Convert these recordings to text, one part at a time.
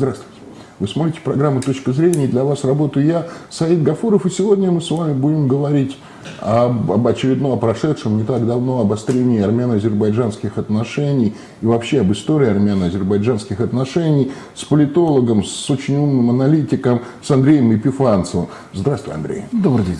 Здравствуйте. Вы смотрите программу «Точка зрения», для вас работаю я, Саид Гафуров, и сегодня мы с вами будем говорить об, об очередном, о прошедшем не так давно обострении армяно-азербайджанских отношений и вообще об истории армяно-азербайджанских отношений с политологом, с очень умным аналитиком, с Андреем Епифанцевым. Здравствуй, Андрей. Добрый день.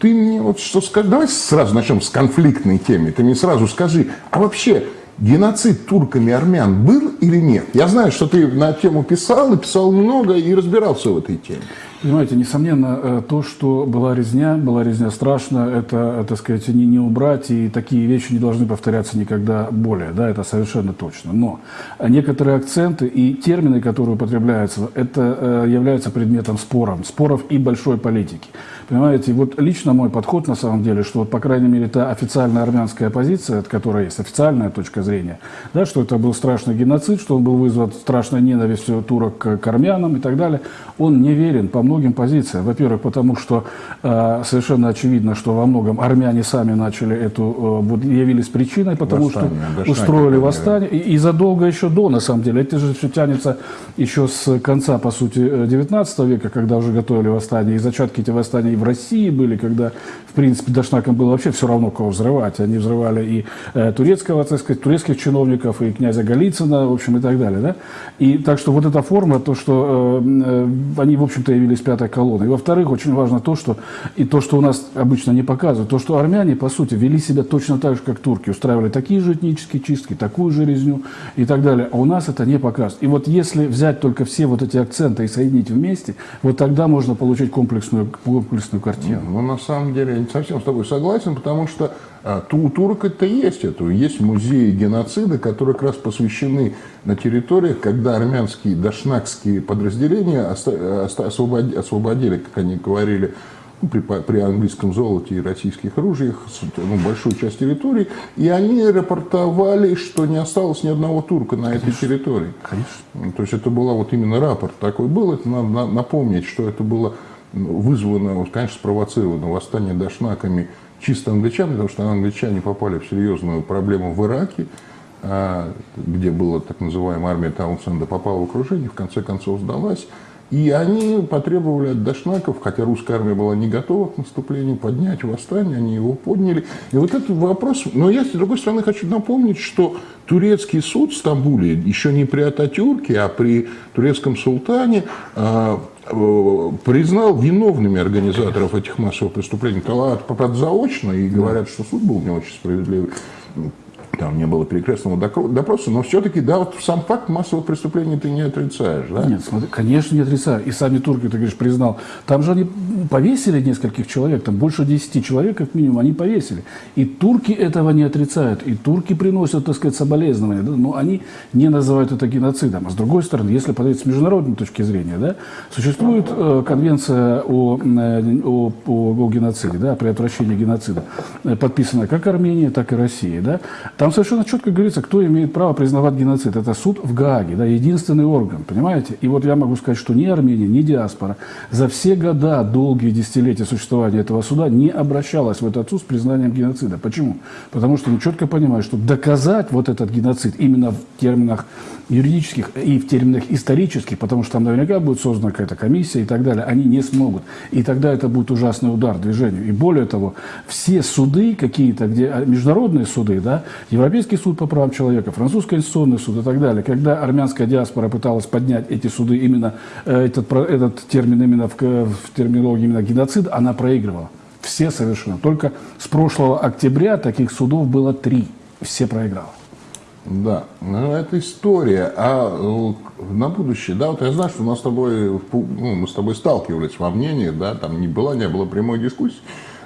Ты мне вот что скажешь, давай сразу начнем с конфликтной темы. Ты мне сразу скажи, а вообще геноцид турками армян был или нет? Я знаю, что ты на тему писал, и писал много, и разбирался в этой теме. Понимаете, несомненно, э, то, что была резня, была резня страшно, это, так сказать, не, не убрать, и такие вещи не должны повторяться никогда более, да, это совершенно точно. Но некоторые акценты и термины, которые употребляются, это э, являются предметом споров, споров и большой политики. Понимаете, вот лично мой подход на самом деле, что вот, по крайней мере, та официальная армянская позиция, от которой есть официальная точка зрения, да, что это был страшный геноцид, что он был вызван страшной ненавистью турок к, армянам и так далее, он не верен по многим позициям. Во-первых, потому что э, совершенно очевидно, что во многом армяне сами начали эту, э, вот, явились причиной, потому восстание, что устроили восстание, и, и задолго еще до, на самом деле. Это же все тянется еще с конца, по сути, 19 века, когда уже готовили восстание, и зачатки эти восстания в России были, когда, в принципе, Дашнакам было вообще все равно, кого взрывать. Они взрывали и э, турецкого, так сказать, турецких чиновников, и князя Голицына, в общем, и так далее. Да? И так что вот эта форма, то, что э, э, они, в общем-то, явились пятой колонной. И, во-вторых, очень важно то, что, и то, что у нас обычно не показывают, то, что армяне, по сути, вели себя точно так же, как турки, устраивали такие же этнические чистки, такую же резню и так далее. А у нас это не показывают. И вот если взять только все вот эти акценты и соединить вместе, вот тогда можно получить комплексную комплексную картину. Ну, на самом деле, я не совсем с тобой согласен, потому что а, у турок это есть. Это есть музеи геноцида, которые как раз посвящены на территориях, когда армянские дашнакские подразделения освободили, как они говорили, ну, при, при английском золоте и российских ружьях ну, большую часть территории, и они рапортовали, что не осталось ни одного турка на Конечно. этой территории. Конечно. То есть это был вот именно рапорт такой был, это надо напомнить, что это было вызвано, конечно, спровоцировано восстание дашнаками чисто англичан, потому что англичане попали в серьезную проблему в Ираке, а, где была так называемая армия Таунсенда, попала в окружение, в конце концов сдалась. И они потребовали от дашнаков, хотя русская армия была не готова к наступлению, поднять восстание, они его подняли. И вот этот вопрос, но я, с другой стороны, хочу напомнить, что турецкий суд в Стамбуле еще не при Ататюрке, а при турецком султане а, признал виновными организаторов этих массовых преступлений. Правда, заочно, и говорят, что суд был не очень справедливый там не было перекрестного допроса, но все-таки, да, вот сам факт массовых преступлений ты не отрицаешь, да? Нет, смотри, конечно, не отрицаю. И сами турки, ты говоришь, признал. Там же они повесили нескольких человек, там больше 10 человек, как минимум, они повесили. И турки этого не отрицают. И турки приносят, так сказать, соболезнования, да? но они не называют это геноцидом. А с другой стороны, если подойти с международной точки зрения, да, существует э, конвенция о, э, о, о, о геноциде, да, о предотвращении геноцида, э, подписанная как Армения, так и Россия. Да? Там там совершенно четко говорится, кто имеет право признавать геноцид. Это суд в Гааге, да, единственный орган, понимаете? И вот я могу сказать, что ни Армения, ни диаспора за все года, долгие десятилетия существования этого суда не обращалась в этот суд с признанием геноцида. Почему? Потому что они четко понимают, что доказать вот этот геноцид именно в терминах юридических и в терминах исторических, потому что там наверняка будет создана какая-то комиссия и так далее, они не смогут. И тогда это будет ужасный удар движению. И более того, все суды какие-то, где а, международные суды, да, Европейский суд по правам человека, Французский конституционный суд и так далее, когда армянская диаспора пыталась поднять эти суды, именно э, этот, этот термин именно в, в терминологии именно геноцид, она проигрывала. Все совершенно. Только с прошлого октября таких судов было три. Все проиграла. Да, ну это история. А э, на будущее, да, вот я знаю, что у нас с тобой, ну, мы с тобой сталкивались во мнениях, да, там не было, не было прямой дискуссии,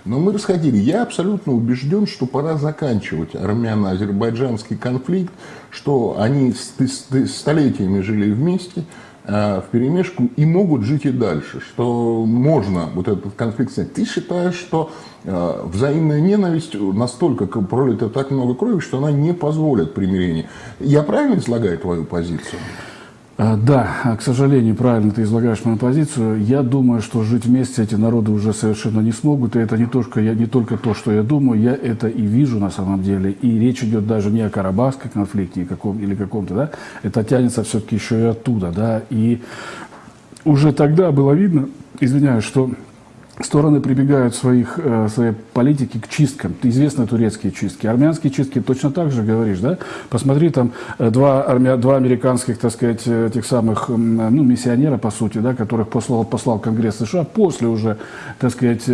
но мы расходили. Я абсолютно убежден, что пора заканчивать армяно-азербайджанский конфликт, что они столетиями жили вместе, в перемешку и могут жить и дальше, что можно вот этот конфликт снять. Ты считаешь, что э, взаимная ненависть настолько пролито так много крови, что она не позволит примирения. Я правильно излагаю твою позицию? А, да, к сожалению, правильно ты излагаешь мою позицию. Я думаю, что жить вместе эти народы уже совершенно не смогут. И это не только, я, не только то, что я думаю, я это и вижу на самом деле. И речь идет даже не о Карабахском конфликте или каком-то, да, это тянется все-таки еще и оттуда, да. И уже тогда было видно, извиняюсь, что стороны прибегают своих, э, своей политики к чисткам. Известны турецкие чистки. Армянские чистки точно так же говоришь, да? Посмотри, там э, два, армя, два американских, так сказать, э, тех самых, ну, миссионера, по сути, да, которых послал, послал Конгресс США после уже, так сказать,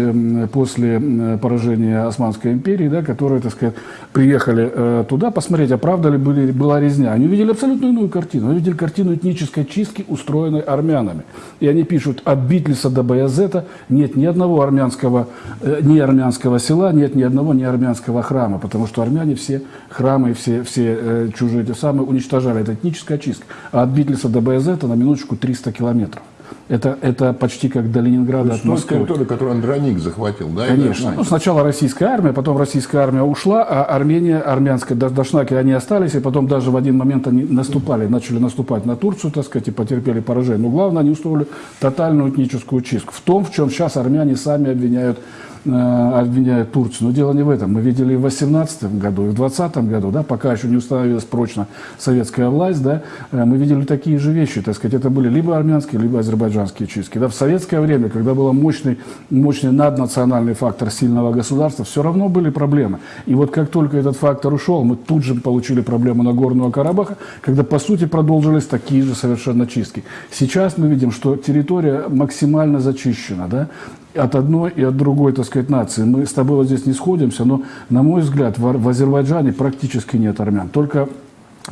после поражения Османской империи, да, которые, так сказать, приехали туда посмотреть, а правда ли были, была резня. Они увидели абсолютно иную картину. Они увидели картину этнической чистки, устроенной армянами. И они пишут, от Битлиса до Баязета нет ни одного армянского, э, не армянского села, нет ни одного не армянского храма, потому что армяне все храмы, все, все э, чужие те самые уничтожали. Это этническая чистка. А от Битлиса до Баязета на минуточку 300 километров. Это, это почти как до Ленинграда от Москвы. территория, которую Андроник захватил, да? Конечно. Ну, сначала российская армия, потом российская армия ушла, а Армения, армянская, дашнаки, они остались, и потом даже в один момент они наступали, начали наступать на Турцию, так сказать, и потерпели поражение. Но главное, они устроили тотальную этническую чистку. В том, в чем сейчас армяне сами обвиняют обвиняют Турцию. Но дело не в этом. Мы видели и в 2018 году, и в 2020 году, да, пока еще не установилась прочно советская власть, да, э, мы видели такие же вещи. Так сказать, это были либо армянские, либо азербайджанские чистки. Да, в советское время, когда был мощный, мощный наднациональный фактор сильного государства, все равно были проблемы. И вот как только этот фактор ушел, мы тут же получили проблему на Нагорного Карабаха, когда, по сути, продолжились такие же совершенно чистки. Сейчас мы видим, что территория максимально зачищена. Да? От одной и от другой, так сказать, нации. Мы с тобой вот здесь не сходимся, но, на мой взгляд, в, в Азербайджане практически нет армян. Только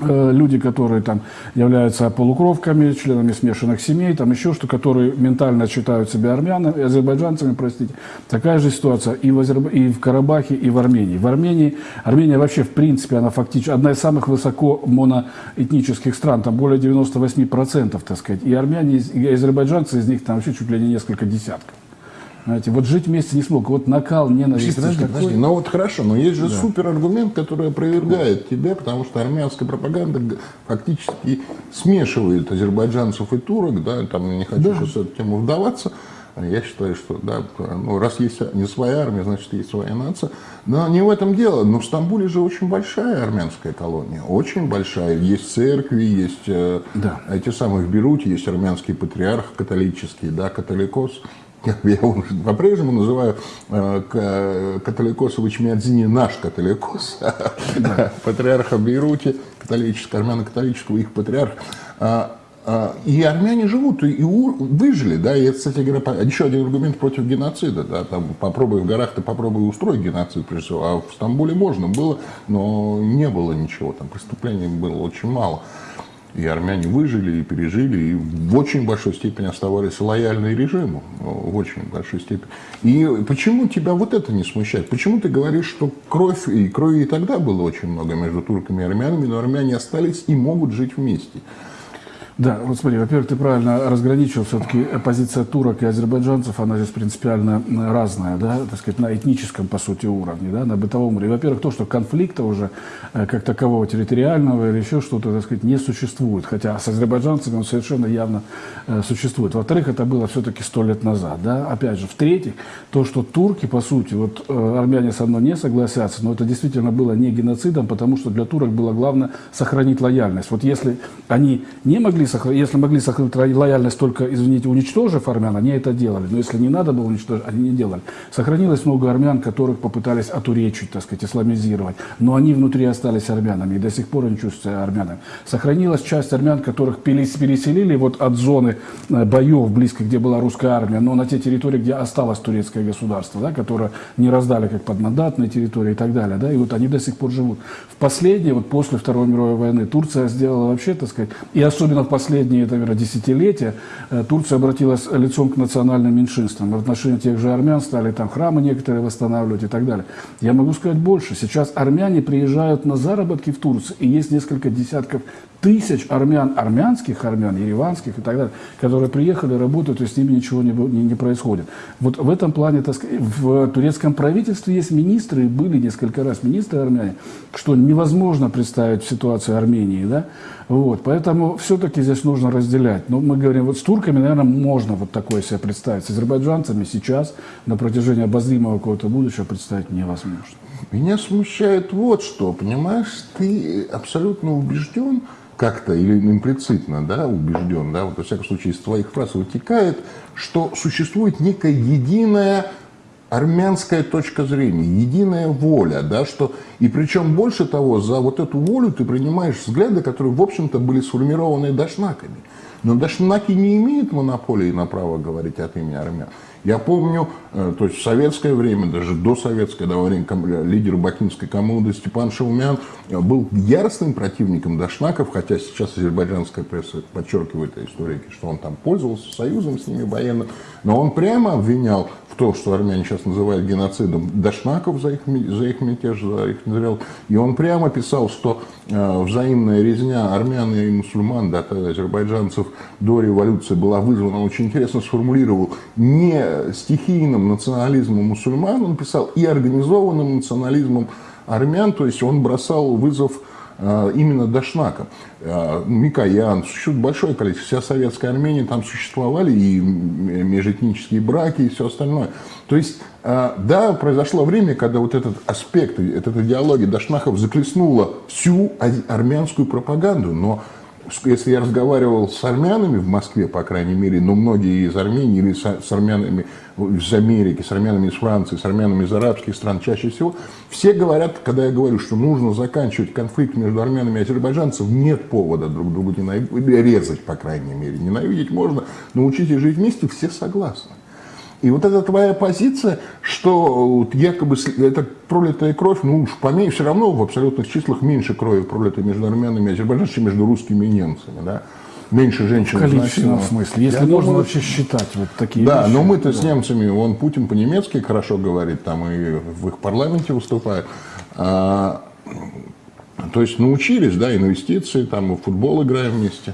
э, люди, которые там являются полукровками, членами смешанных семей, там еще что, которые ментально считают себя армянами, азербайджанцами, простите. Такая же ситуация и в, Азерб... и в Карабахе, и в Армении. В Армении, Армения вообще, в принципе, она фактически одна из самых высоко моноэтнических стран, там более 98%, так сказать. И армяне, и азербайджанцы из них там вообще чуть ли не несколько десятков. Знаете, вот жить вместе не смог. Вот накал ненависти. Подожди, такой... подожди, ну вот хорошо, но есть же да. супер аргумент, который опровергает тебя, потому что армянская пропаганда фактически смешивает азербайджанцев и турок, да, там не хочу да. сейчас в эту тему вдаваться. Я считаю, что да, ну, раз есть не своя армия, значит есть своя нация. Но не в этом дело. Но в Стамбуле же очень большая армянская колония. Очень большая. Есть церкви, есть э, да. эти самые в Беруте, есть армянский патриарх католический, да, католикос я его по-прежнему называю э, католикосович Мядзини наш католикос, да. патриарха Бейруте, католического, армяно-католического, их патриарх. А, а, и армяне живут, и выжили, да, и это, кстати говоря, еще один аргумент против геноцида, да, там попробуй в горах, ты попробуй устроить геноцид, прежде всего, а в Стамбуле можно было, но не было ничего, там преступлений было очень мало. И армяне выжили и пережили, и в очень большой степени оставались лояльны режиму, в очень большой степени. И почему тебя вот это не смущает? Почему ты говоришь, что кровь, и крови и тогда было очень много между турками и армянами, но армяне остались и могут жить вместе? Да, вот смотри, во-первых, ты правильно разграничил все-таки позиция турок и азербайджанцев, она здесь принципиально разная, да, так сказать, на этническом, по сути, уровне, да, на бытовом уровне. Во-первых, то, что конфликта уже э, как такового территориального или еще что-то, так сказать, не существует, хотя с азербайджанцами он совершенно явно э, существует. Во-вторых, это было все-таки сто лет назад, да, опять же. В-третьих, то, что турки, по сути, вот э, армяне со мной не согласятся, но это действительно было не геноцидом, потому что для турок было главное сохранить лояльность. Вот если они не могли могли, если могли сохранить лояльность только, извините, уничтожив армян, они это делали. Но если не надо было уничтожить, они не делали. Сохранилось много армян, которых попытались отуречить, так сказать, исламизировать. Но они внутри остались армянами и до сих пор не чувствуют себя армянами. Сохранилась часть армян, которых переселили вот от зоны э, боев близко, где была русская армия, но на те территории, где осталось турецкое государство, да, которое не раздали как подмандатные территории и так далее. Да, и вот они до сих пор живут. В последнее, вот после Второй мировой войны, Турция сделала вообще, так сказать, и особенно в последние, наверное, десятилетия э, Турция обратилась лицом к национальным меньшинствам. В отношении тех же армян стали там храмы некоторые восстанавливать и так далее. Я могу сказать больше. Сейчас армяне приезжают на заработки в Турцию, и есть несколько десятков тысяч армян, армянских армян, ереванских и так далее, которые приехали, работают, и с ними ничего не, не, не происходит. Вот в этом плане, так сказать, в турецком правительстве есть министры, были несколько раз министры армяне, что невозможно представить в Армении, да, вот, поэтому все-таки здесь нужно разделять. Но мы говорим, вот с турками, наверное, можно вот такое себе представить. С азербайджанцами сейчас на протяжении обозримого какого-то будущего представить невозможно. Меня смущает вот что, понимаешь, ты абсолютно убежден, как-то или имплицитно да, убежден, да, вот, во всяком случае из твоих фраз вытекает, что существует некая единая армянская точка зрения, единая воля, да, что, и причем больше того, за вот эту волю ты принимаешь взгляды, которые, в общем-то, были сформированы дашнаками. Но дашнаки не имеют монополии на право говорить от имени армян. Я помню, э, то есть в советское время, даже до советское, до время лидер Бакинской коммуны Степан Шаумян э, был яростным противником Дашнаков, хотя сейчас азербайджанская пресса подчеркивает историки, что он там пользовался союзом с ними военным, но он прямо обвинял в том, что армяне сейчас называют геноцидом Дашнаков за их, за их мятеж, за их материал. И он прямо писал, что э, взаимная резня армян и мусульман, да, азербайджанцев до революции была вызвана, он очень интересно сформулировал, не стихийным национализмом мусульман, он писал, и организованным национализмом армян, то есть он бросал вызов э, именно Дашнакам. Э, Микоян, существует большое количество, вся советская Армения, там существовали и межэтнические браки, и все остальное. То есть, э, да, произошло время, когда вот этот аспект, эта идеология Дашнахов заклеснула всю армянскую пропаганду, но если я разговаривал с армянами в Москве, по крайней мере, но многие из Армении или с, армянами из Америки, с армянами из Франции, с армянами из арабских стран, чаще всего, все говорят, когда я говорю, что нужно заканчивать конфликт между армянами и азербайджанцами, нет повода друг друга ненавидеть, резать, по крайней мере. Ненавидеть можно, научитесь жить вместе, все согласны. И вот эта твоя позиция, что якобы это пролитая кровь, ну уж поменьше, все равно в абсолютных числах меньше крови пролитой между армянами и азербайджанцами, чем между русскими и немцами. Да? Меньше женщин. В количественном смысле, если Я можно думаю, вообще считать вот такие Да, вещи. но мы-то да. с немцами, он Путин по-немецки хорошо говорит, там и в их парламенте выступает. А, то есть научились, да, инвестиции, там в футбол играем вместе.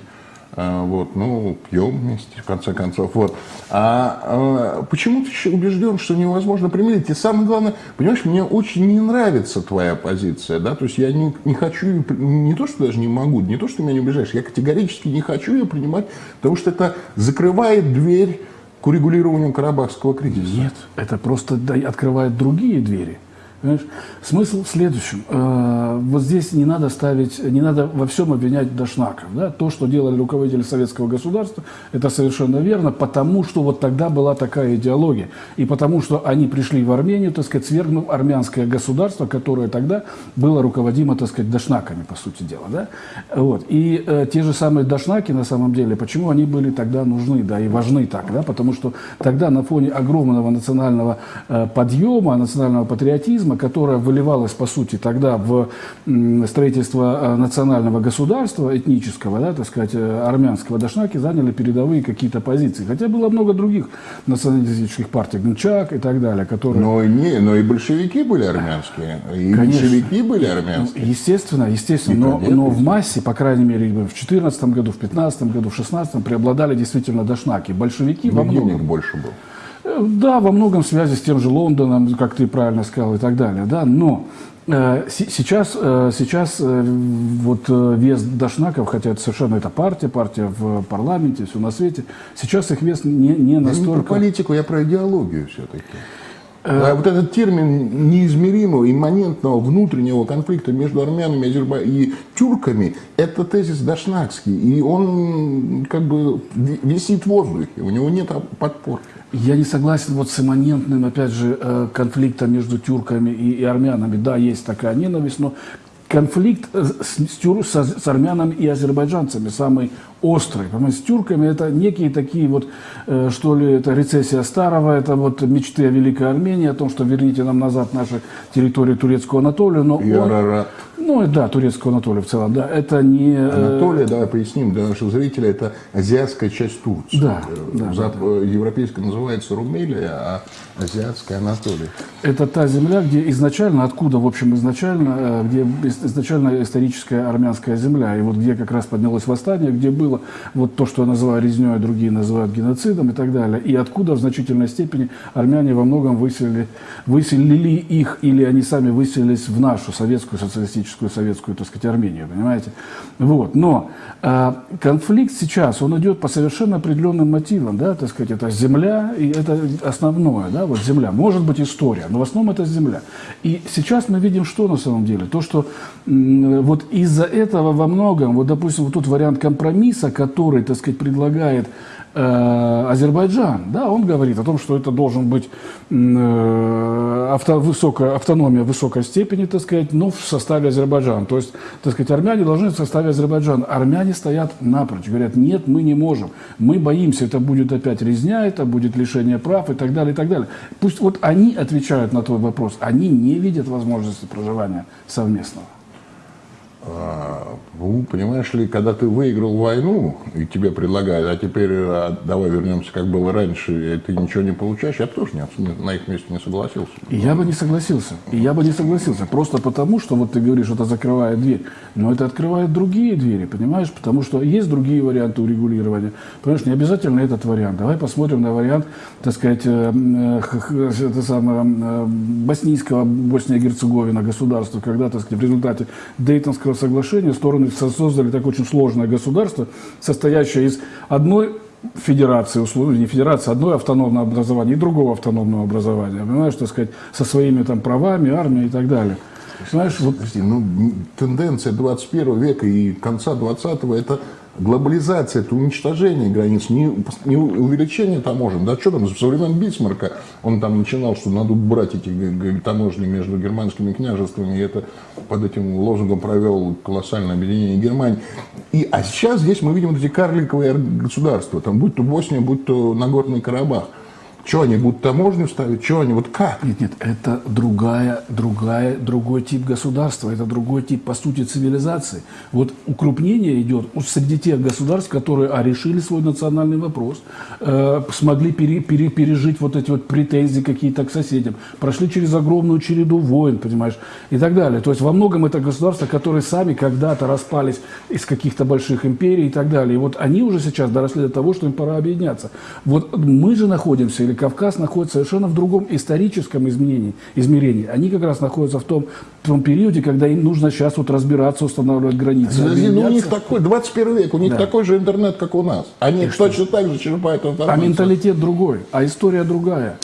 А, вот, ну, пьем вместе, в конце концов. Вот. А, а почему ты убежден, что невозможно примирить? И самое главное, понимаешь, мне очень не нравится твоя позиция, да, то есть я не, не хочу, не то, что даже не могу, не то, что меня не убеждаешь, я категорически не хочу ее принимать, потому что это закрывает дверь к урегулированию карабахского кризиса. Нет, это просто открывает другие двери. Понимаешь? Смысл в следующем. Э, вот здесь не надо ставить, не надо во всем обвинять Дашнаков. Да? То, что делали руководители советского государства, это совершенно верно, потому что вот тогда была такая идеология. И потому что они пришли в Армению, так сказать, свергнув армянское государство, которое тогда было руководимо, так сказать, Дашнаками, по сути дела. Да? Вот. И э, те же самые Дашнаки, на самом деле, почему они были тогда нужны, да, и важны так, да? потому что тогда на фоне огромного национального э, подъема, национального патриотизма, социализма, которая выливалась, по сути, тогда в строительство э, национального государства этнического, да, так сказать, э, армянского, дашнаки заняли передовые какие-то позиции. Хотя было много других националистических партий, Гнчак и так далее, которые... Но, не, но и большевики были армянские, и Конечно. большевики были армянские. Естественно, естественно, но, но в массе, по крайней мере, в 2014 году, в 2015 году, в 2016 преобладали действительно дашнаки. Большевики во многом... больше было. Да, во многом связи с тем же Лондоном, как ты правильно сказал, и так далее. Да, но э, сейчас, э, сейчас э, вот э, вес Дашнаков, хотя это совершенно это партия, партия в парламенте, все на свете, сейчас их вес не, не настолько... Я не про политику, я про идеологию все-таки. А вот этот термин неизмеримого, имманентного внутреннего конфликта между армянами и тюрками, это тезис дашнакский, и он как бы висит в воздухе, у него нет подпорки. Я не согласен вот с имманентным, опять же, э, конфликтом между тюрками и, и армянами. Да, есть такая ненависть, но конфликт э, с, с, с армянами и азербайджанцами самый острый. Понимаете, с тюрками это некие такие вот, э, что ли, это рецессия старого, это вот мечты о Великой Армении, о том, что верните нам назад наши территории турецкую Анатолию. Но и он, Арарат. Ну, да, турецкую Анатолию в целом, да. Это не... Э, Анатолия, давай поясним для наших зрителей, это азиатская часть Турции. Да, да, Зап... да. Европейская называется Румелия, а азиатская Анатолия. Это та земля, где изначально, откуда, в общем, изначально, э, где изначально историческая армянская земля, и вот где как раз поднялось восстание, где было вот то, что я называю резней, а другие называют геноцидом и так далее, и откуда в значительной степени армяне во многом выселили, выселили их, или они сами выселились в нашу советскую социалистическую советскую, так сказать, Армению, понимаете? Вот. Но э, конфликт сейчас, он идет по совершенно определенным мотивам, да, так сказать, это земля, и это основное, да, вот земля. Может быть история, но в основном это земля. И сейчас мы видим, что на самом деле? То, что э, вот из-за этого во многом, вот, допустим, вот тот вариант компромисса, который, так сказать, предлагает Э, Азербайджан, да, он говорит о том, что это должен быть э, авто, высокая, автономия высокой степени, так сказать, но в составе Азербайджана. То есть, так сказать, армяне должны в составе Азербайджана. Армяне стоят напрочь, говорят, нет, мы не можем, мы боимся, это будет опять резня, это будет лишение прав и так далее, и так далее. Пусть вот они отвечают на твой вопрос, они не видят возможности проживания совместного. Ну, понимаешь ли, когда ты выиграл войну, и тебе предлагают, а теперь а, давай вернемся, как было раньше, и ты ничего не получаешь, я бы тоже не, на их месте не согласился. И я бы не согласился. И я бы не согласился. Просто потому, что вот ты говоришь, это закрывает дверь. Но это открывает другие двери, понимаешь? Потому что есть другие варианты урегулирования. Понимаешь, не обязательно этот вариант. Давай посмотрим на вариант, так сказать, э, э, это самое, боснийского, Босния-Герцеговина государства, когда, так сказать, в результате Дейтонского соглашения стороны создали так очень сложное государство, состоящее из одной федерации, условно, не федерации, одной автономного образования и другого автономного образования, понимаешь, так сказать, со своими там правами, армией и так далее. Знаешь, вот, Подожди, ну, тенденция 21 века и конца 20-го – это глобализация, это уничтожение границ, не, не увеличение таможен. Да что там, со времен Бисмарка он там начинал, что надо брать эти таможни между германскими княжествами, и это под этим лозунгом провел колоссальное объединение Германии. И, а сейчас здесь мы видим вот эти карликовые государства, там, будь то Босния, будь то Нагорный Карабах. Что они будут таможню ставить? Что они? Вот как? Нет, нет, это другая, другая, другой тип государства, это другой тип, по сути, цивилизации. Вот укрупнение идет среди тех государств, которые а, решили свой национальный вопрос, э, смогли пере, пере, пережить вот эти вот претензии какие-то к соседям, прошли через огромную череду войн, понимаешь, и так далее. То есть во многом это государства, которые сами когда-то распались из каких-то больших империй и так далее. И вот они уже сейчас доросли до того, что им пора объединяться. Вот мы же находимся, или Кавказ находится совершенно в другом историческом изменении, измерении. Они как раз находятся в том, в том периоде, когда им нужно сейчас вот разбираться, устанавливать границы. Подожди, ну, у них такой, 21 век, у них да. такой же интернет, как у нас. Они и точно что? так же черпают информацию. А менталитет другой, а история другая.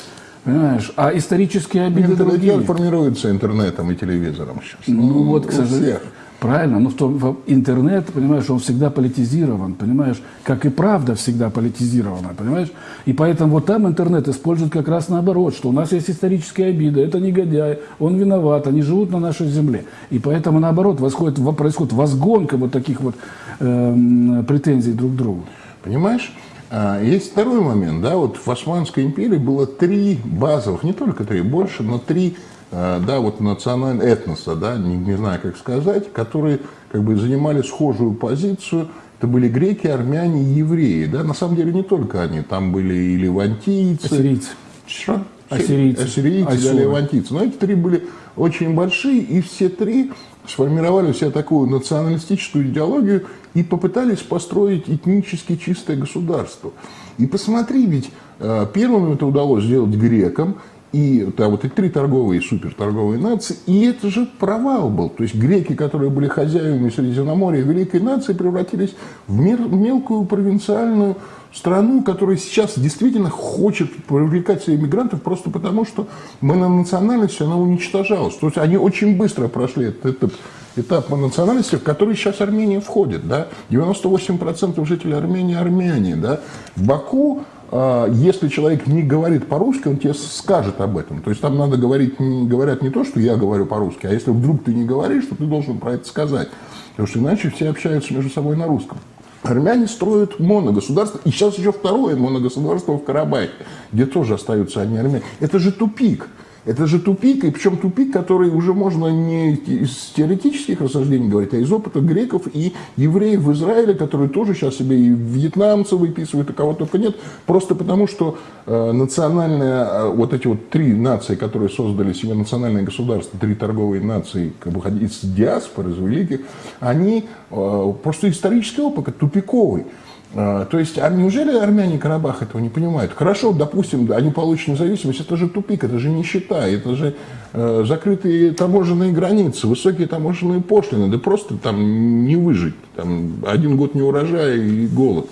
Понимаешь? А исторические обиды Менталитет другие. формируется интернетом и телевизором сейчас. Ну, ну вот, к сожалению. Правильно, но в том, интернет, понимаешь, он всегда политизирован, понимаешь, как и правда всегда политизирована, понимаешь? И поэтому вот там интернет использует как раз наоборот, что у нас есть исторические обиды, это негодяй, он виноват, они живут на нашей земле. И поэтому наоборот восходит, происходит возгонка вот таких вот э, претензий друг к другу. Понимаешь? А, есть второй момент, да, вот в Османской империи было три базовых, не только три, больше, но три да, вот национального этноса, да, не, не знаю, как сказать, которые как бы занимали схожую позицию. Это были греки, армяне и евреи. Да? На самом деле не только они. Там были и левантийцы. Ассирийцы. Что? Ассирийцы. Ассирийцы, да, левантийцы. Но эти три были очень большие, и все три сформировали себе такую националистическую идеологию и попытались построить этнически чистое государство. И посмотри, ведь э, первым это удалось сделать грекам, и да, вот и три торговые, суперторговые нации, и это же провал был. То есть греки, которые были хозяевами Средиземноморья, великой нации, превратились в мелкую провинциальную страну, которая сейчас действительно хочет привлекать себе иммигрантов просто потому, что мы на национальности она уничтожалась. То есть они очень быстро прошли этот этап, этап по национальности, в который сейчас Армения входит. Да? 98% жителей Армении армяне. Да? В Баку если человек не говорит по-русски, он тебе скажет об этом. То есть там надо говорить, говорят не то, что я говорю по-русски, а если вдруг ты не говоришь, то ты должен про это сказать. Потому что иначе все общаются между собой на русском. Армяне строят моногосударство, и сейчас еще второе моногосударство в Карабахе, где тоже остаются одни армяне. Это же тупик. Это же тупик, и причем тупик, который уже можно не из теоретических рассуждений говорить, а из опыта греков и евреев в Израиле, которые тоже сейчас себе и вьетнамцев выписывают, и кого только нет, просто потому что э, национальные, э, вот эти вот три нации, которые создали себе национальное государство, три торговые нации как бы, из диаспор, из великих, они э, просто исторический опыт тупиковый. А, то есть, а неужели армяне Карабах этого не понимают? Хорошо, допустим, они получат независимость, это же тупик, это же нищета, это же э, закрытые таможенные границы, высокие таможенные пошлины, да просто там не выжить, там один год не урожая и голод.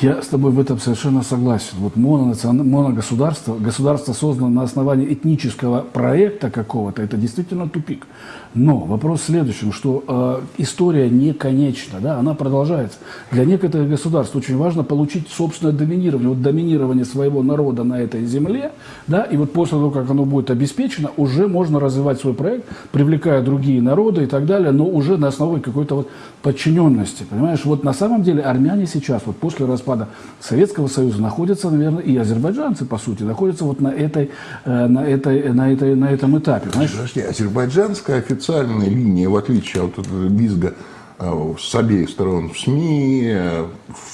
Я с тобой в этом совершенно согласен. Вот моногосударство, государство создано на основании этнического проекта какого-то, это действительно тупик. Но вопрос в следующем, что э, история не конечна, да, она продолжается. Для некоторых государств очень важно получить собственное доминирование, вот доминирование своего народа на этой земле, да, и вот после того, как оно будет обеспечено, уже можно развивать свой проект, привлекая другие народы и так далее, но уже на основе какой-то вот подчиненности, понимаешь? Вот на самом деле армяне сейчас, вот после распада Советского Союза, находятся, наверное, и азербайджанцы, по сути, находятся вот на, этой, э, на, этой, на, этой, на этом этапе. Понимаешь? Подожди, азербайджанская официальная официальной линии, в отличие от визга э, с обеих сторон в СМИ, э,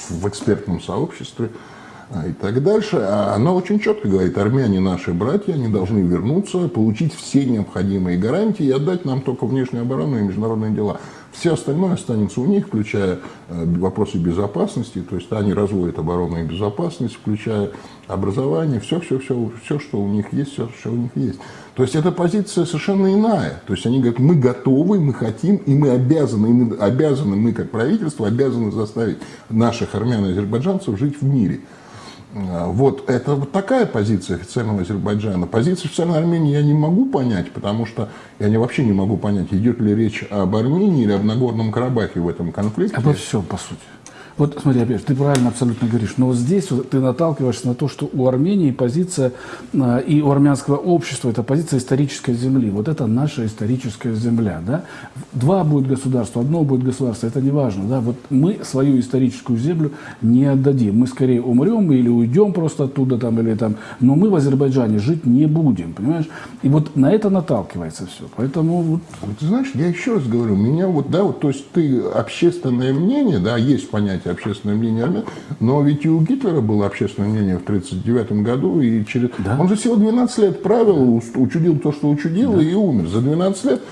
в экспертном сообществе. э, и так дальше, а она очень четко говорит, армяне наши братья, они должны вернуться, получить все необходимые гарантии и отдать нам только внешнюю оборону и международные дела. Все остальное останется у них, включая вопросы безопасности, то есть они разводят оборону и безопасность, включая образование, все, все, все, все, что у них есть, все, что у них есть. То есть эта позиция совершенно иная. То есть они говорят, мы готовы, мы хотим, и мы обязаны, и мы обязаны, мы как правительство обязаны заставить наших армян и азербайджанцев жить в мире. А, вот это вот такая позиция официального Азербайджана. Позицию официальной Армении я не могу понять, потому что я не, вообще не могу понять, идет ли речь об Армении или об Нагорном Карабахе в этом конфликте. Обо всем, по сути. Вот смотри, опять ты правильно абсолютно говоришь, но вот здесь вот ты наталкиваешься на то, что у Армении позиция э, и у армянского общества это позиция исторической земли. Вот это наша историческая земля. Да? Два будет государства, одно будет государство, это не важно. Да? Вот мы свою историческую землю не отдадим. Мы скорее умрем или уйдем просто оттуда, там, или там, но мы в Азербайджане жить не будем, понимаешь? И вот на это наталкивается все. Поэтому вот... Ты знаешь, я еще раз говорю, меня вот, да, вот, то есть ты общественное мнение, да, есть понятие общественное мнение армян. Но ведь и у Гитлера было общественное мнение в 1939 году. И через... да? Он же всего 12 лет правил, учудил то, что учудил, да. и умер. За 12 лет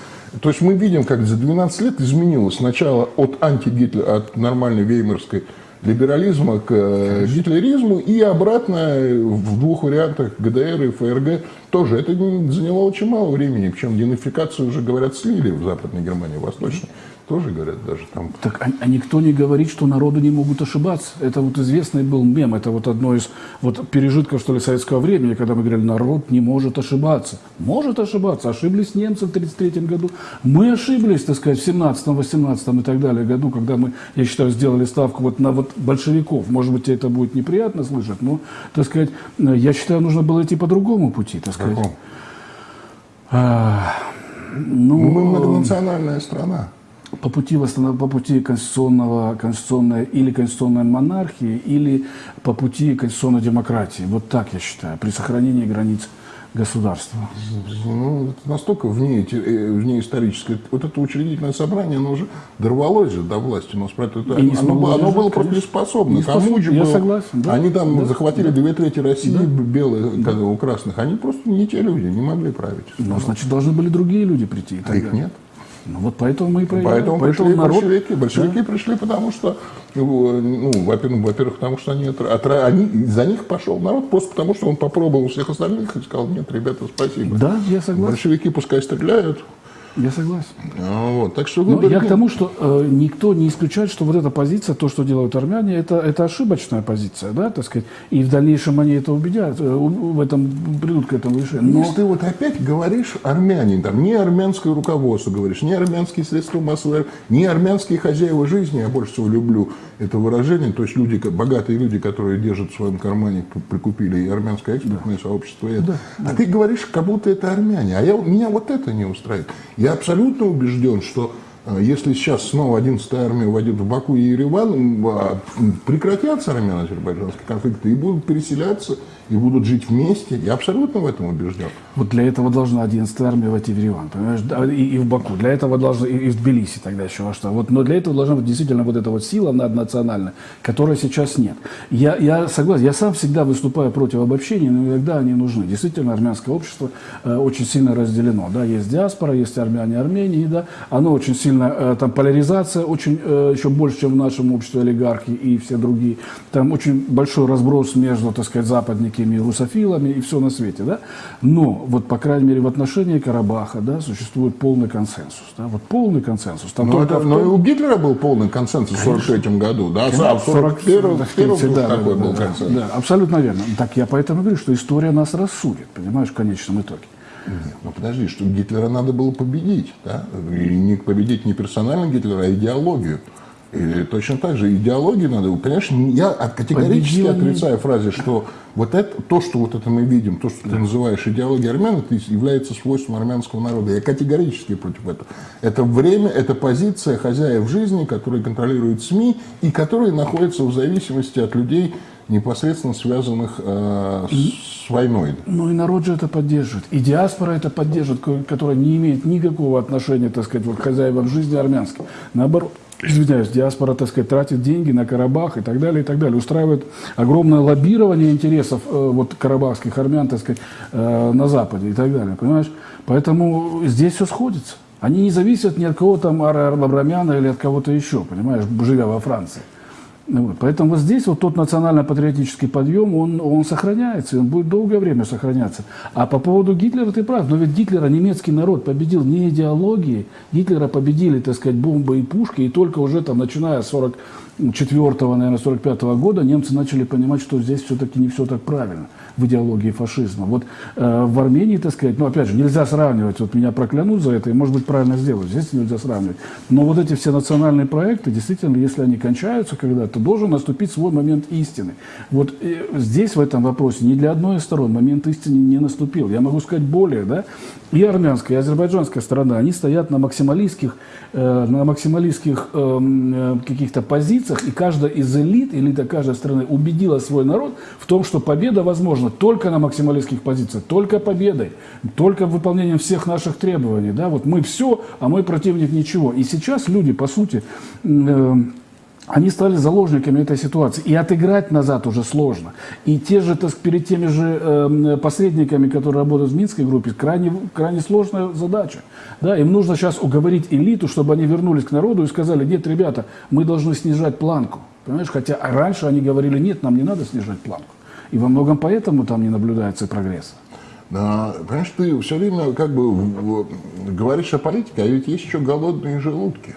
то есть мы видим, как за 12 лет изменилось сначала от антигитлера, от нормальной веймарской либерализма к э, Конечно. гитлеризму и обратно в двух вариантах ГДР и ФРГ тоже. Это заняло очень мало времени, причем денацификацию уже, говорят, слили в Западной Германии, в Восточной тоже говорят даже там. Так а, а никто не говорит, что народы не могут ошибаться. Это вот известный был мем, это вот одно из вот пережитков, что ли, советского времени, когда мы говорили, народ не может ошибаться. Может ошибаться. Ошиблись немцы в 1933 году. Мы ошиблись, так сказать, в 17 18 и так далее году, когда мы, я считаю, сделали ставку вот на вот большевиков. Может быть, тебе это будет неприятно слышать, но, так сказать, я считаю, нужно было идти по другому пути, так сказать. Какому? А, ну, мы многонациональная страна по пути, восстанов... по пути конституционного, конституционной или конституционной монархии, или по пути конституционной демократии. Вот так я считаю, при сохранении границ государства. Ну, это настолько вне, э, вне историческое. Вот это учредительное собрание, оно уже дорвалось же до власти. Но это, оно, оно, оно было просто неспособно. Кому же я было, согласен. Да, они там да, захватили да. две трети России, да. белые, да. у красных. Они просто не те люди, не могли править. Ну, значит, должны были другие люди прийти. А их нет. Ну вот поэтому мы и проиграли. Поэтому, поэтому пришли народ... большевики. Большевики да. пришли, потому что, ну, во-первых, во-первых, потому что они, отра... они, за них пошел народ, просто потому что он попробовал всех остальных и сказал, нет, ребята, спасибо. Да, я согласен. Большевики пускай стреляют, я согласен. А, вот, так что Но я к тому, что э, никто не исключает, что вот эта позиция, то, что делают армяне, это, это ошибочная позиция, да, так сказать, и в дальнейшем они это убедят, э, в этом придут к этому решению. Но... Если ты вот опять говоришь армяне, там, не армянское руководство говоришь, не армянские средства массовой, не армянские хозяева жизни, я больше всего люблю это выражение, то есть люди, богатые люди, которые держат в своем кармане, прикупили и армянское экспортное да. сообщество, и это. Да, а да. ты говоришь, как будто это армяне, а я, меня вот это не устраивает. Я абсолютно убежден, что э, если сейчас снова 11-я армия войдет в Баку и Ереван, а, прекратятся армяно-азербайджанские конфликты и будут переселяться и будут жить вместе. Я абсолютно в этом убежден. Вот для этого должна 11-я армия войти в Ереван, понимаешь, и, и в Баку. Для этого должна, и, и в Тбилиси тогда еще во что. Вот, но для этого должна быть действительно вот эта вот сила наднациональная, которой сейчас нет. Я, я согласен, я сам всегда выступаю против обобщений, но иногда они нужны. Действительно, армянское общество э, очень сильно разделено. Да, есть диаспора, есть армяне, армении, да, оно очень сильно, э, там поляризация очень э, еще больше, чем в нашем обществе олигархи и все другие. Там очень большой разброс между, так сказать, западниками и русофилами и все на свете, да. Но вот, по крайней мере, в отношении Карабаха, да, существует полный консенсус, да, вот полный консенсус. Там но, это, но и у Гитлера был полный консенсус в 43 году, да, Конечно, а в 41 да, какой да, был да, консенсус? Да, абсолютно верно. Так я поэтому говорю, что история нас рассудит, понимаешь, в конечном итоге. Нет, ну подожди, что Гитлера надо было победить, да? И не победить не персонально Гитлера, а идеологию. И точно так же идеологию надо, понимаешь, я категорически Победил отрицаю фразе, что вот это, то, что вот это мы видим, то, что да. ты называешь идеологией армян, это является свойством армянского народа. Я категорически против этого. Это время, это позиция хозяев жизни, которые контролируют СМИ и которые находятся в зависимости от людей, непосредственно связанных э, с войной. Ну и народ же это поддерживает. И диаспора это поддерживает, которая не имеет никакого отношения, так сказать, вот, к хозяевам жизни армянской. Наоборот, извиняюсь, диаспора, так сказать, тратит деньги на Карабах и так далее, и так далее. Устраивает огромное лоббирование интересов э, вот, карабахских армян, так сказать, э, на Западе и так далее, понимаешь? Поэтому здесь все сходится. Они не зависят ни от кого там Абрамяна или от кого-то еще, понимаешь, живя во Франции. Ну вот. Поэтому вот здесь вот тот национально-патриотический подъем, он, он сохраняется, и он будет долгое время сохраняться. А по поводу Гитлера ты прав, но ведь Гитлера немецкий народ победил не идеологией, Гитлера победили, так сказать, бомбы и пушки, и только уже там, начиная с 44-го, наверное, 45 -го года немцы начали понимать, что здесь все-таки не все так правильно в идеологии фашизма. Вот э, в Армении, так сказать, ну, опять же, нельзя сравнивать, вот меня проклянут за это, и, может быть, правильно сделают, здесь нельзя сравнивать. Но вот эти все национальные проекты, действительно, если они кончаются когда-то, должен наступить свой момент истины. Вот э, здесь, в этом вопросе, ни для одной из сторон момент истины не наступил. Я могу сказать более, да, и армянская, и азербайджанская сторона, они стоят на максималистских, э, на максималистских эм, э, каких-то позициях, и каждая из элит, элита каждой страны убедила свой народ в том, что победа возможна только на максималистских позициях, только победой, только выполнением всех наших требований. Да? Вот мы все, а мой противник ничего. И сейчас люди, по сути, э, они стали заложниками этой ситуации. И отыграть назад уже сложно. И те же, так, перед теми же э, посредниками, которые работают в Минской группе, крайне, крайне сложная задача. Да, им нужно сейчас уговорить элиту, чтобы они вернулись к народу и сказали, нет, ребята, мы должны снижать планку. Понимаешь, хотя раньше они говорили, нет, нам не надо снижать планку. И во многом поэтому там не наблюдается прогресса. Да, понимаешь, ты все время как бы говоришь о политике, а ведь есть еще голодные желудки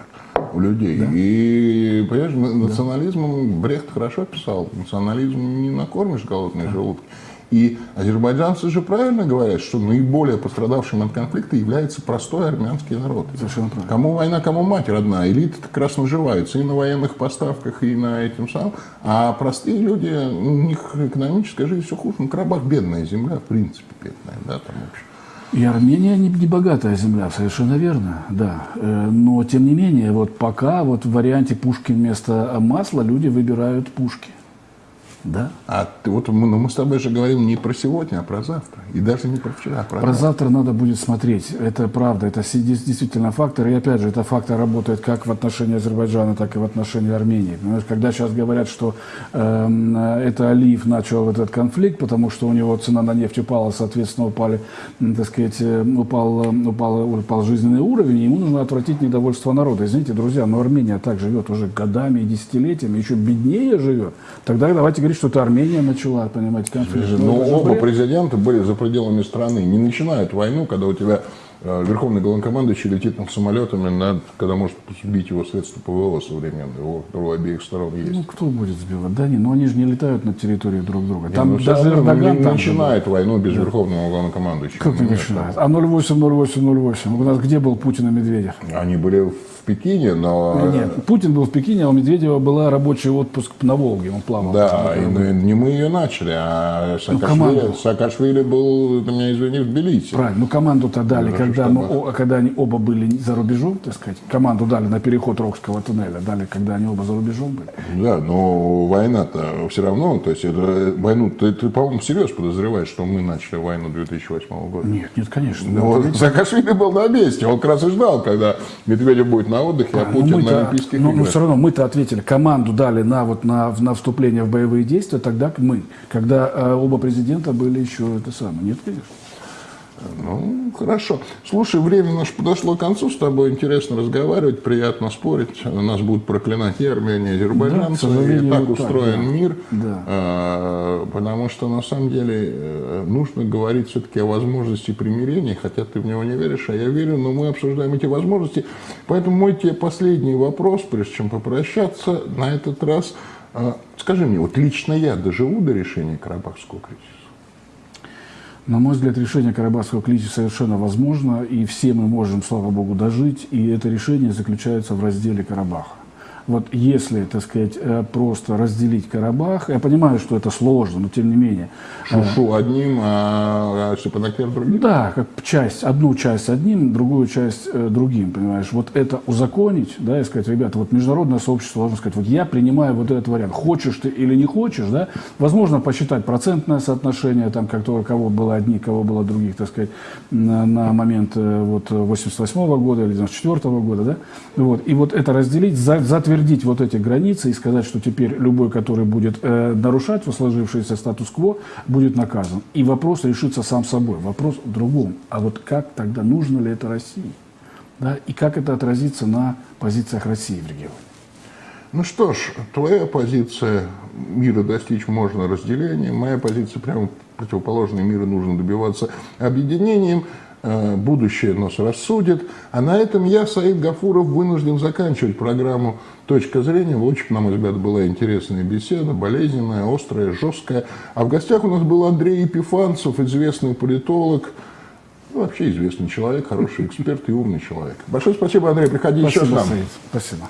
у людей. Да. И, понимаешь, национализмом Брехт хорошо писал. Национализм не накормишь голодные да. желудки. И азербайджанцы же правильно говорят, что наиболее пострадавшим от конфликта является простой армянский народ. Совершенно правильно. Кому война, кому мать родная. Элита как раз наживается и на военных поставках, и на этим самым. А простые люди, у них экономическая жизнь все хуже. Ну, Карабах бедная земля, в принципе, бедная, да, там, в общем. И Армения не, не богатая земля, совершенно верно, да. Э, но, тем не менее, вот пока вот в варианте пушки вместо масла люди выбирают пушки. Да. А ты, вот мы, ну, мы с тобой же говорим не про сегодня, а про завтра. И даже не про вчера, а про, про завтра. надо будет смотреть. Это правда, это действительно фактор. И опять же, это фактор работает как в отношении Азербайджана, так и в отношении Армении. Понимаешь, когда сейчас говорят, что э, это Алиев начал этот конфликт, потому что у него цена на нефть упала, соответственно, упали, так сказать, э, упал, упал, упал жизненный уровень, и ему нужно отвратить недовольство народа. Извините, друзья, но Армения так живет уже годами и десятилетиями, еще беднее живет. Тогда давайте говорить, говорит, что это Армения начала, понимаете, конфликт. Но ну, оба бред. президента были за пределами страны. Не начинают войну, когда у тебя верховный главнокомандующий летит над самолетами, над, когда может сбить его средства ПВО современные, у обеих сторон есть. Ну, кто будет сбивать? Да, не, но они же не летают над территорией друг друга. Там не, ну, даже Эрдоган не там начинает был. войну без да. верховного главнокомандующего. Как не начинает? А 08, 08, 08. У нас где был Путин и Медведев? Они были в Пекине, но... Ну, нет, Путин был в Пекине, а у Медведева была рабочий отпуск на Волге, он плавал. Да, и не мы ее начали, а Саакашвили, ну, Саакашвили был, ты меня извини, в Тбилиси. Правильно, ну команду-то дали, ну, когда, мы, когда они оба были за рубежом, так сказать, команду дали на переход Рокского туннеля, дали, когда они оба за рубежом были. Да, но война-то все равно, то есть это, войну, ты, ты по-моему, всерьез подозреваешь, что мы начали войну 2008 года? Нет, нет, конечно. Но ну, Саакашвили был на месте, он как раз и ждал, когда Медведев будет на отдыхе, а, а Путин ну, на Олимпийских но, играх. Но все равно мы-то ответили, команду дали на, вот, на, на вступление в боевые действия тогда мы, когда э, оба президента были еще это самое. Нет, конечно. Ну, хорошо. Слушай, время наше подошло к концу, с тобой интересно разговаривать, приятно спорить. Нас будут проклинать и Армения, и азербайджанцы. Да, и так устроен так, да. мир. Да. А, потому что, на самом деле, э, нужно говорить все-таки о возможности примирения, хотя ты в него не веришь, а я верю, но мы обсуждаем эти возможности. Поэтому мой тебе последний вопрос, прежде чем попрощаться, на этот раз. А, скажи мне, вот лично я доживу до решения Карабахского кризиса? На мой взгляд, решение Карабахского кризиса совершенно возможно, и все мы можем, слава богу, дожить, и это решение заключается в разделе Карабаха. Вот если, так сказать, э, просто разделить Карабах, я понимаю, что это сложно, но тем не менее. Шушу э, одним, а Шипанакер другим? Да, как часть, одну часть одним, другую часть э, другим, понимаешь. Вот это узаконить, да, и сказать, ребята, вот международное сообщество должно сказать, вот я принимаю вот этот вариант, хочешь ты или не хочешь, да, возможно, посчитать процентное соотношение, там, как то, кого было одни, кого было других, так сказать, на, на момент вот 88 -го года или 94 -го года, да, вот, и вот это разделить, за, затвердить утвердить вот эти границы и сказать, что теперь любой, который будет э, нарушать сложившийся статус-кво, будет наказан. И вопрос решится сам собой. Вопрос в другом. А вот как тогда, нужно ли это России? Да? И как это отразится на позициях России в регионе? Ну что ж, твоя позиция мира достичь можно разделением, моя позиция прямо противоположная, мира нужно добиваться объединением. Э, будущее нас рассудит. А на этом я, Саид Гафуров, вынужден заканчивать программу «Точка зрения». Очень, на мой взгляд, была интересная беседа, болезненная, острая, жесткая. А в гостях у нас был Андрей Епифанцев, известный политолог, ну, вообще известный человек, хороший эксперт и умный человек. Большое спасибо, Андрей, приходи спасибо, еще к нам. Саид. Спасибо.